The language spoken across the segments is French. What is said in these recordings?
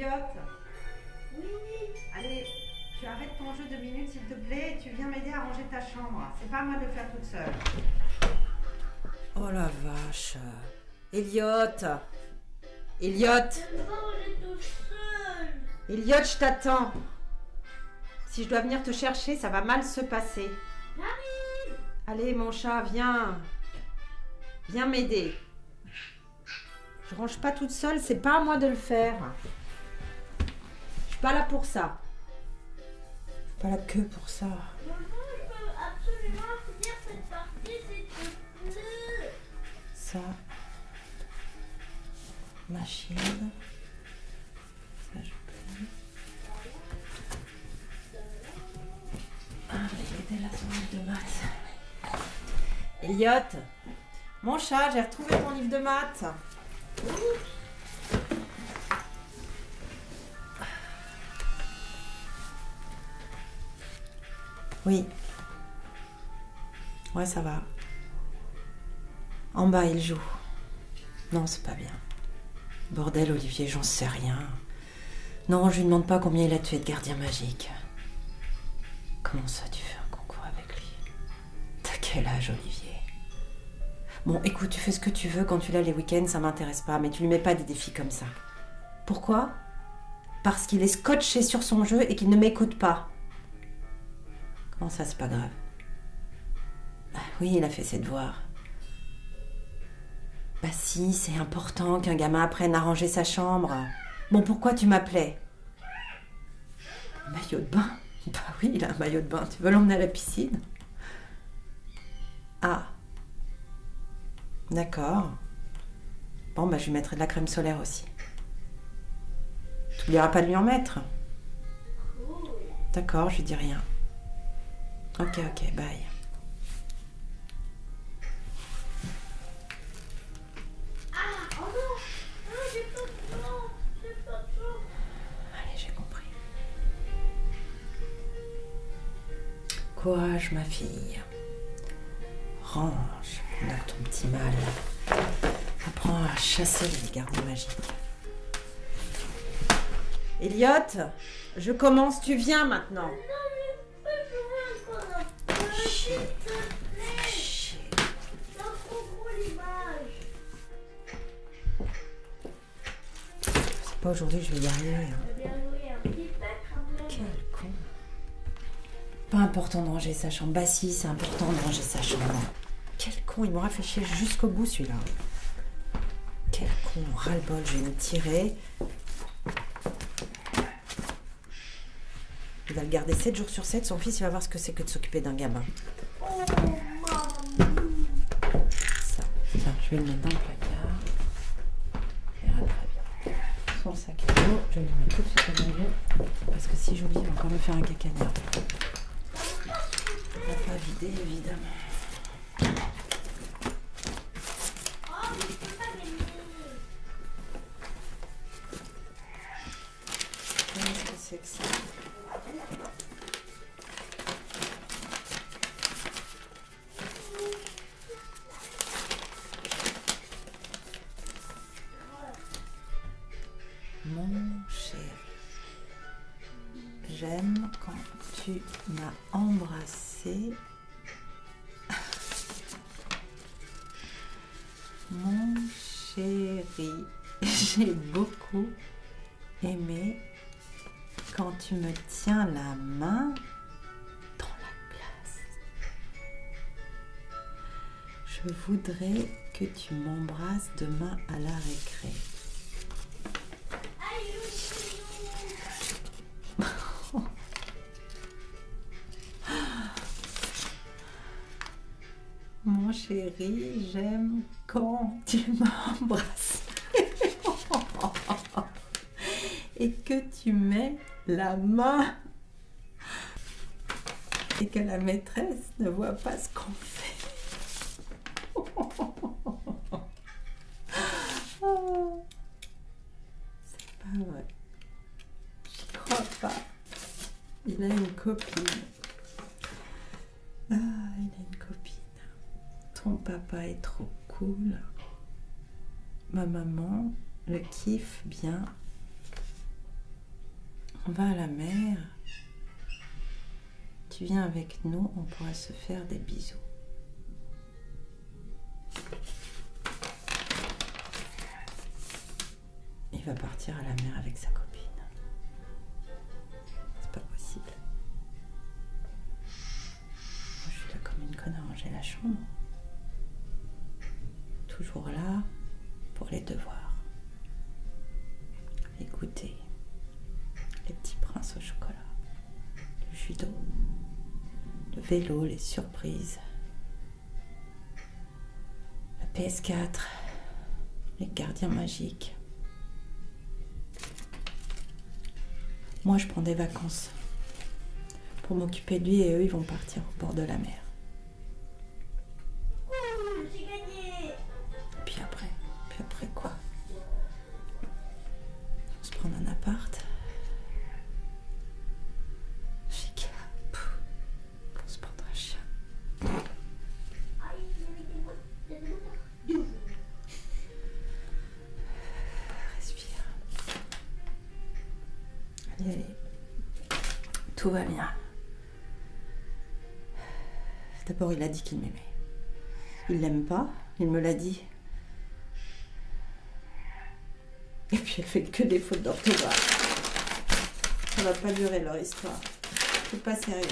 Elliot Oui Allez, tu arrêtes ton jeu de minutes s'il te plaît et tu viens m'aider à ranger ta chambre. C'est pas à moi de le faire toute seule. Oh la vache. Elliot Elliot Elliot, je t'attends. Si je dois venir te chercher, ça va mal se passer. Allez, mon chat, viens. Viens m'aider. Je range pas toute seule, c'est pas à moi de le faire. Pas là pour ça. Pas là que pour ça. Ça. Machine. Ça, je peux. Ah, j'ai aidé la son livre de maths. Elliot Mon chat, j'ai retrouvé ton livre de maths. Oui. Ouais, ça va. En bas, il joue. Non, c'est pas bien. Bordel, Olivier, j'en sais rien. Non, je lui demande pas combien il a tué de gardiens magiques. Comment ça, tu fais un concours avec lui? T'as quel âge, Olivier? Bon, écoute, tu fais ce que tu veux quand tu l'as les week-ends, ça m'intéresse pas, mais tu lui mets pas des défis comme ça. Pourquoi? Parce qu'il est scotché sur son jeu et qu'il ne m'écoute pas. Comment ça, c'est pas grave Ah Oui, il a fait ses devoirs. Bah si, c'est important qu'un gamin apprenne à ranger sa chambre. Bon, pourquoi tu m'appelais? Maillot de bain? Bah oui, il a un maillot de bain. Tu veux l'emmener à la piscine? Ah. D'accord. Bon, bah je lui mettrai de la crème solaire aussi. Tu n'oublieras pas de lui en mettre? D'accord, je dis rien. Ok, ok, bye. De de Allez, j'ai compris. Courage, ma fille. Range, donc ton petit mal. Apprends à chasser les gardiens magiques. Elliot, je commence, tu viens maintenant. C'est pas aujourd'hui, je vais y arriver. hein. Quel con. Pas important de ranger sa chambre. Bah si, c'est important de ranger sa chambre. Quel con, il m'aura fait chier jusqu'au bout celui-là. Quel con, ras-le-bol, je vais me tirer. Il va le garder 7 jours sur 7. Son fils, il va voir ce que c'est que de s'occuper d'un gamin. Ça. Tiens, je vais le mettre dans le placard. Il très bien. Son sac à dos, je vais le mettre tout de suite au milieu. Parce que si j'oublie, il va encore me faire un cacagnard. On va pas vider, évidemment. Oh, Qu'est-ce que c'est que ça? Quand tu m'as embrassé. Mon chéri, j'ai beaucoup aimé quand tu me tiens la main dans la glace. Je voudrais que tu m'embrasses demain à la récré. J'aime quand tu m'embrasses. Et que tu mets la main. Et que la maîtresse ne voit pas ce qu'on fait. C'est pas vrai. J'y crois pas. Il a une copine. Ah, il a une copine. Ton papa est trop cool. Ma maman le kiffe bien. On va à la mer. Tu viens avec nous, on pourra se faire des bisous. Il va partir à la mer avec sa copine. C'est pas possible. Je suis là comme une conne à ranger la chambre. Toujours là pour les devoirs. Goûter. Les petits princes au chocolat. Le judo. Le vélo, les surprises. La PS4. Les gardiens magiques. Moi, je prends des vacances pour m'occuper de lui et eux, ils vont partir au bord de la mer. Tout va bien. D'abord, il a dit qu'il m'aimait. Il l'aime pas, il me l'a dit. Et puis, elle fait que des fautes d'orthographe. Ça va pas durer leur histoire. C'est pas sérieux.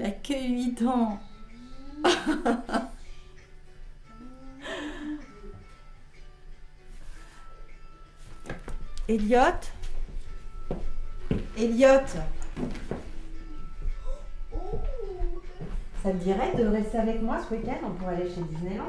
Il a que 8 ans. Elliot? Elliot? Ça te dirait de rester avec moi ce week-end? On aller chez Disneyland?